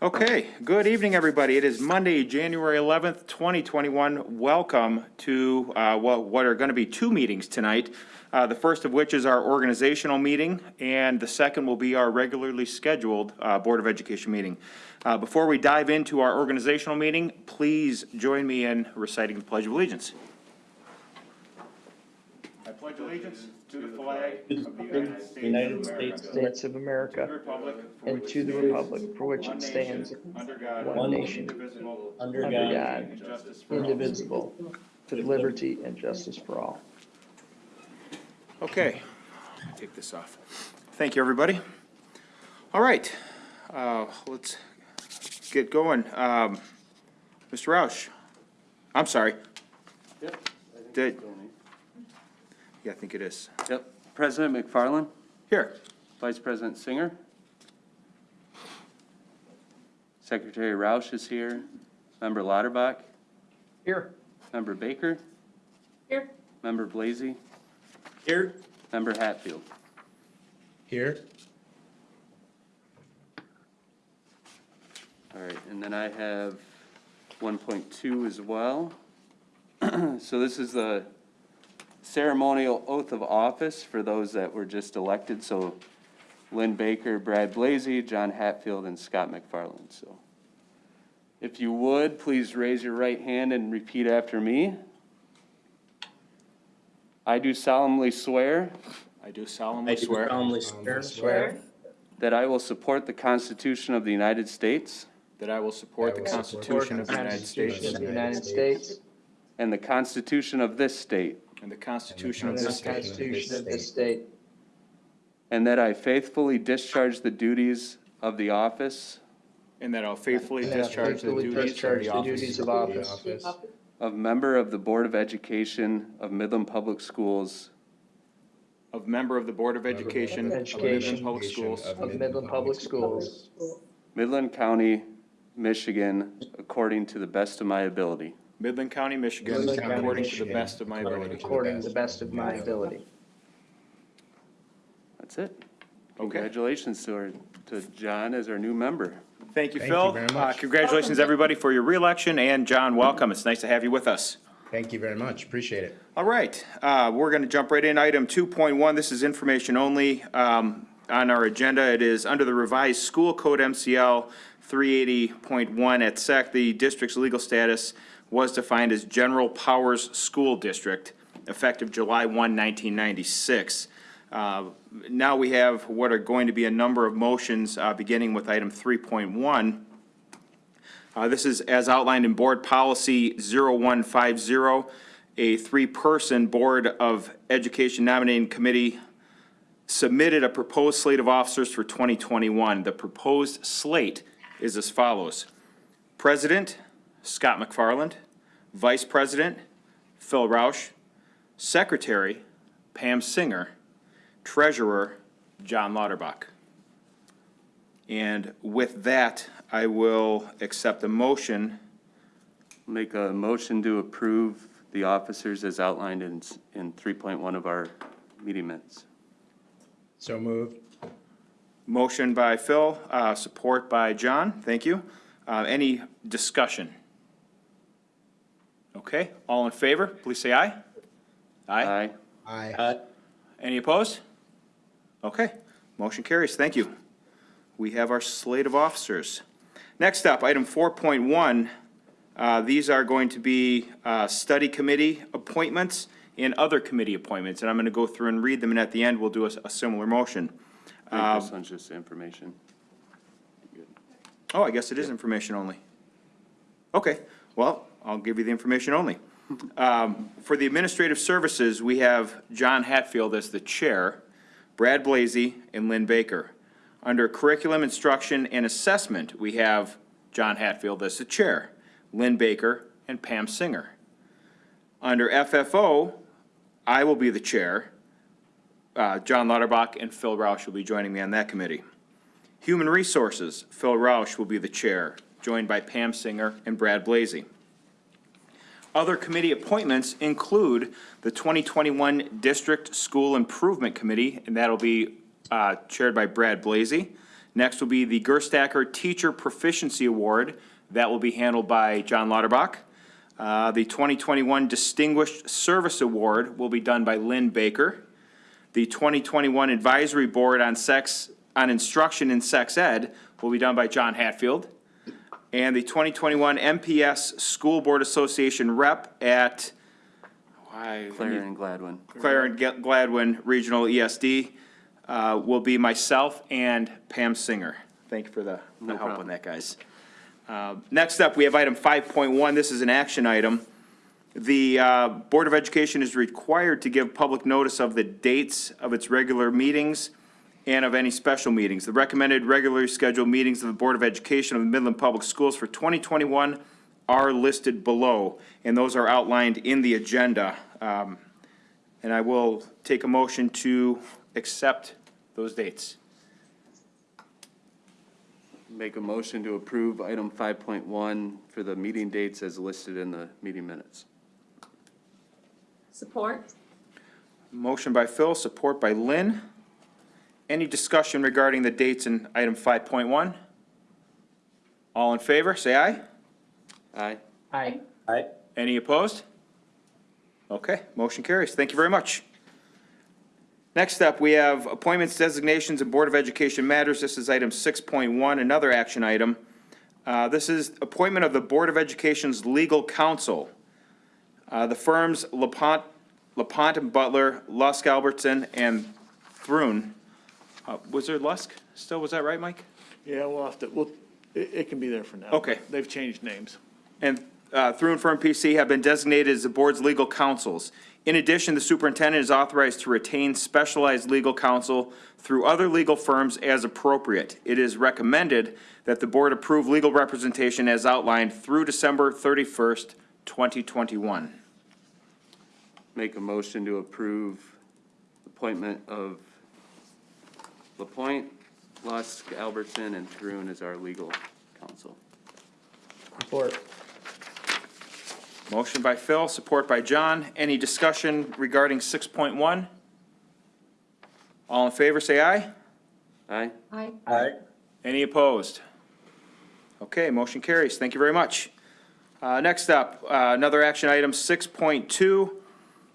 Okay, good evening, everybody. It is Monday, January 11th, 2021. Welcome to uh, what what are going to be two meetings tonight. Uh, The first of which is our organizational meeting, and the second will be our regularly scheduled uh, Board of Education meeting. Uh, Before we dive into our organizational meeting, please join me in reciting the Pledge of Allegiance. I pledge allegiance to the flag of the United States United of America, States of America, and to the republic for which it stands, one nation, indivisible, under under God, God, for indivisible, with liberty and justice for all. Okay, take this off. Thank you, everybody. All right, uh, let's get going. Um, Mr. Roush, I'm sorry. Yep. Did, yeah, I think it is. Yep. President McFarland, Here, Vice President Singer. Secretary Roush is here. Member Lauterbach, Here. Member Baker, Here. Member Blazy, Here. Member Hatfield. Here. All right, and then I have one point two as well. So this is the ceremonial oath of office for those that were just elected, so Lynn Baker, Brad Blazy, John Hatfield, and Scott McFarland, so. If you would, please raise your right hand and repeat after me. I do solemnly swear I do I solemnly do swear solemnly swear Swear that I will support the Constitution of the United States that I will support the I will support Constitution the of the United Constitution States of the United States and the Constitution of this state, and the Constitution and of the this state, Constitution of this state, and that I faithfully discharge the duties of the office. And that I'll faithfully and that I discharge the faithfully duties of discharge the the duties office. of office. Of member of the Board of Education of Midland Public Schools. Of member of the Board of Education of Midland Education Public Schools. Of Midland Public Schools, Midland County, Michigan, according to the best of my ability. Midland County, Michigan, Midland County, according to the Michigan, best of my ability. according to the best of my ability. That's it. Okay. Congratulations to our, to John as our new member. Thank you, Thank Phil. you very Uh, much. Congratulations, everybody, for your reelection, and John, welcome. It's nice to have you with us. Thank you very much. Appreciate it. All right, uh, we're going to jump right in. Item 2.1, this is information only. Um, On our agenda, it is under the revised school code MCL 380.1 at SEC, the district's legal status was defined as General Powers School District, effective July 1, 1996. Uh, Now we have what are going to be a number of motions, uh, beginning with item 3.1. Uh, This is as outlined in Board Policy 0150, a three-person Board of Education nominating committee submitted a proposed slate of officers for 2021. The proposed slate is as follows. President, Scott McFarland. Vice President, Phil Roush. Secretary, Pam Singer. Treasurer, John Lauterbach. And with that, I will accept a motion. Make a motion to approve the officers as outlined in, in three point one of our meeting minutes. So moved. Motion by Phil, uh, support by John. Thank you. Uh, any discussion? Okay, all in favor, please say aye. Aye. Aye. Aye. Any opposed? Okay, motion carries. Thank you. We have our slate of officers. Next up, item four point one. Uh, these are going to be, uh, study committee appointments and other committee appointments, and I'm gonna go through and read them, and at the end, we'll do a, a similar motion. I think this one's just information. Oh, I guess it is information only. Okay, well, I'll give you the information only. Um, For the administrative services, we have John Hatfield as the chair, Brad Blazy, and Lynn Baker. Under curriculum, instruction, and assessment, we have John Hatfield as the chair, Lynn Baker, and Pam Singer. Under FFO, I will be the chair. Uh, John Lauterbach and Phil Roush will be joining me on that committee. Human Resources, Phil Roush will be the chair, joined by Pam Singer and Brad Blazy. Other committee appointments include the 2021 District School Improvement Committee, and that'll be uh, chaired by Brad Blazy. Next will be the Gerstacker Teacher Proficiency Award. That will be handled by John Lauterbach. Uh, The 2021 Distinguished Service Award will be done by Lynn Baker. The 2021 Advisory Board on Sex, on Instruction in Sex Ed will be done by John Hatfield. And the 2021 MPS School Board Association Rep at, why? Clare and Gladwin. Clare and Gladwin Regional ESD uh, will be myself and Pam Singer. Thank you for the the No help on that, guys. Uh, Next up, we have item 5.1. This is an action item. The uh, Board of Education is required to give public notice of the dates of its regular meetings and of any special meetings. The recommended regularly scheduled meetings of the Board of Education of the Midland Public Schools for 2021 are listed below, and those are outlined in the agenda. Um, And I will take a motion to accept those dates. Make a motion to approve item five point one for the meeting dates as listed in the meeting minutes. Support? Motion by Phil, support by Lynn. Any discussion regarding the dates in item 5.1? All in favor, say aye. Aye. Aye. Aye. Any opposed? Okay, motion carries. Thank you very much. Next up, we have appointments, designations, and Board of Education matters. This is item 6.1, another action item. Uh, This is appointment of the Board of Education's legal counsel. Uh, The firms LaPointe, LaPointe and Butler, Lusk Albertson, and Thrun. Uh, Was there Lusk still, was that right, Mike? Yeah, we'll have to, we'll, it, it can be there for now. Okay. They've changed names. and uh, through and Firm PC have been designated as the board's legal counsels. In addition, the superintendent is authorized to retain specialized legal counsel Thrun other legal firms as appropriate. It is recommended that the board approve legal representation as outlined through December thirty-first, twenty twenty-one. Make a motion to approve appointment of Lapointe, Lusk, Albertson, and Thrun as our legal counsel. Support. Motion by Phil, support by John. Any discussion regarding six point one? All in favor, say aye. Aye. Aye. Aye. Any opposed? Okay, motion carries. Thank you very much. Uh, Next up, uh, another action item, 6.2.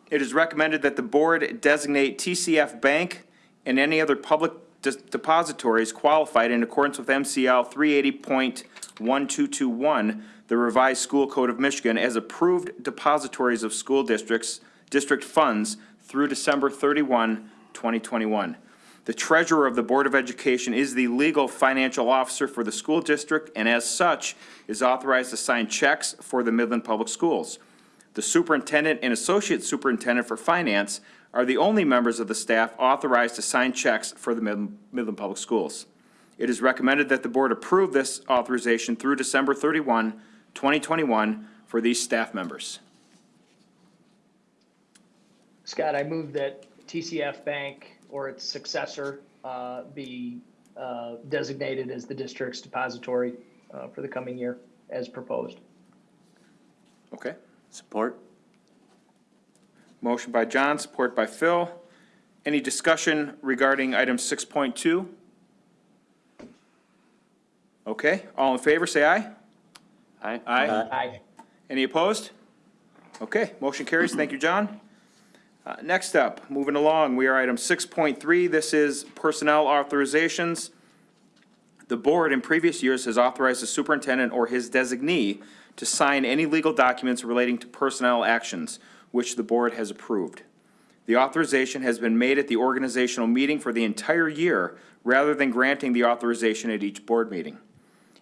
It is recommended that the board designate TCF Bank and any other public des- depositories qualified in accordance with MCL 380.1221, the revised school code of Michigan, as approved depositories of school districts, district funds through December 31, 2021. The treasurer of the Board of Education is the legal financial officer for the school district and as such is authorized to sign checks for the Midland Public Schools. The superintendent and associate superintendent for finance are the only members of the staff authorized to sign checks for the Midland Public Schools. It is recommended that the board approve this authorization through December 31, 2021 for these staff members. Scott, I move that TCF Bank or its successor uh, be uh, designated as the district's depository uh, for the coming year as proposed. Okay? Support? Motion by John, support by Phil. Any discussion regarding item 6.2? Okay, all in favor, say aye. Aye. Aye. Aye. Any opposed? Okay, motion carries. Thank you, John. Uh, Next up, moving along, we are item 6.3. This is personnel authorizations. The board in previous years has authorized the superintendent or his designee to sign any legal documents relating to personnel actions, which the board has approved. The authorization has been made at the organizational meeting for the entire year, rather than granting the authorization at each board meeting.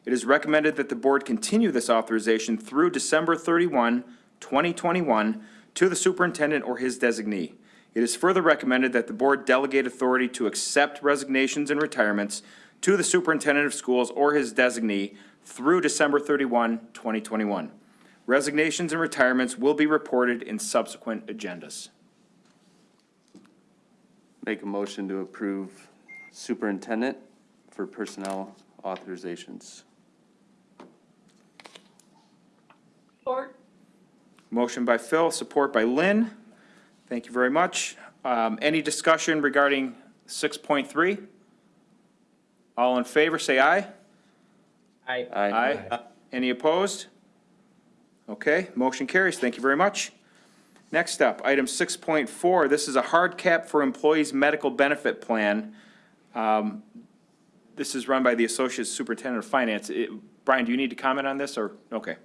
It is recommended that the board continue this authorization through December 31, 2021, to the superintendent or his designee. It is further recommended that the board delegate authority to accept resignations and retirements to the superintendent of schools or his designee through December 31, 2021. Resignations and retirements will be reported in subsequent agendas. Make a motion to approve superintendent for personnel authorizations. Support? Motion by Phil, support by Lynn. Thank you very much. Um, Any discussion regarding 6.3? All in favor, say aye. Aye. Aye. Any opposed? Okay, motion carries. Thank you very much. Next up, item six point four, this is a hard cap for employees' medical benefit plan. Um, This is run by the Associate Superintendent of Finance. It- Brian, do you need to comment on this, or, okay.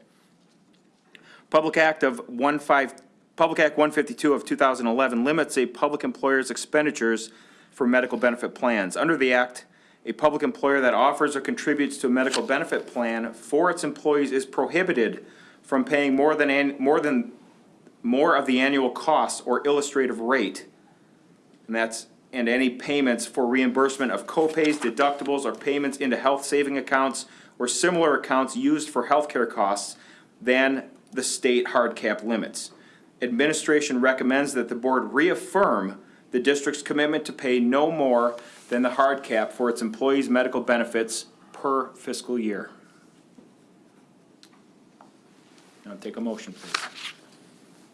Public Act of one five, Public Act one fifty-two of two thousand eleven limits a public employer's expenditures for medical benefit plans. Under the act, a public employer that offers or contributes to a medical benefit plan for its employees is prohibited from paying more than, an- more than, more of the annual cost or illustrative rate. And that's, and any payments for reimbursement of co-pays, deductibles, or payments into health saving accounts or similar accounts used for healthcare costs than the state hard cap limits. Administration recommends that the board reaffirm the district's commitment to pay no more than the hard cap for its employees' medical benefits per fiscal year. Now take a motion, please.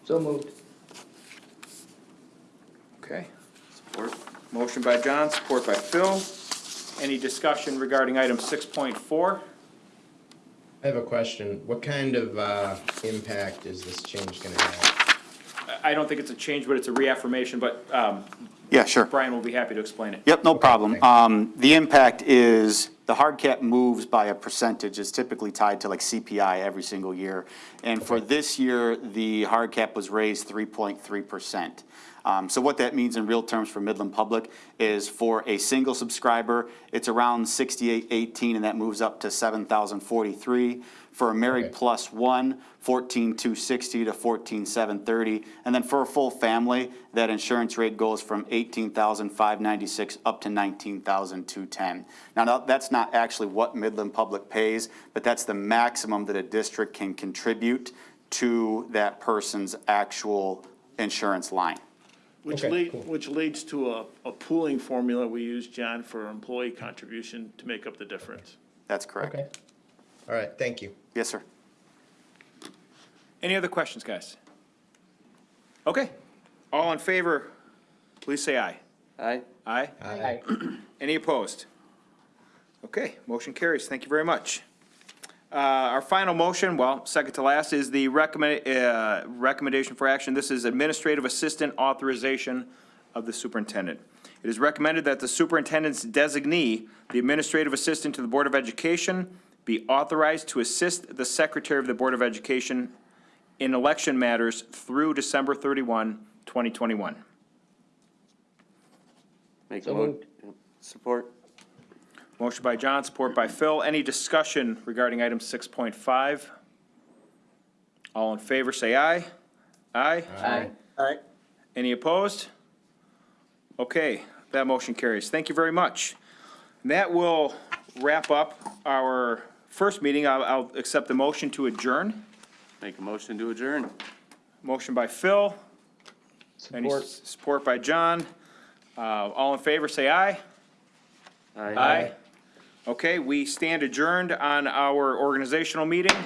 so moved. Okay. Support. Motion by John, support by Phil. Any discussion regarding item six point four? I have a question. What kind of, uh, impact is this change gonna have? I don't think it's a change, but it's a reaffirmation, but, um, Yeah, sure. Brian will be happy to explain it. Yep, no problem. Um, the impact is, the hard cap moves by a percentage, it's typically tied to like CPI every single year. And for this year, the hard cap was raised three point three percent. Um, so what that means in real terms for Midland Public is for a single subscriber, it's around sixty-eight eighteen, and that moves up to seven thousand forty-three. For a married Okay. plus one, fourteen two sixty to fourteen seven thirty. And then for a full family, that insurance rate goes from eighteen thousand five ninety-six up to nineteen thousand two ten. Now, that's not actually what Midland Public pays, but that's the maximum that a district can contribute to that person's actual insurance line. Which Okay, lead, cool. which leads to a, a pooling formula we use, John, for employee contribution to make up the difference. That's correct. Okay. All right, thank you. Yes, sir. Any other questions, guys? Okay. All in favor, please say aye. Aye. Aye? I, Any opposed? Okay, motion carries. Thank you very much. Uh, Our final motion, well, second to last, is the recommend, uh, recommendation for action. This is administrative assistant authorization of the superintendent. It is recommended that the superintendent's designee, the administrative assistant to the Board of Education, be authorized to assist the secretary of the Board of Education in election matters through December 31, 2021. Make a So mo- moved. yep, Support. Motion by John, support by Phil. Any discussion regarding item six point five? All in favor, say aye. Aye. I, Aye. Any opposed? Okay, that motion carries. Thank you very much. That will wrap up our first meeting. I'll, I'll accept the motion to adjourn. Make a motion to adjourn. Motion by Phil. Any support. s- support by John. Uh, all in favor, say aye. Aye. Okay, we stand adjourned on our organizational meeting.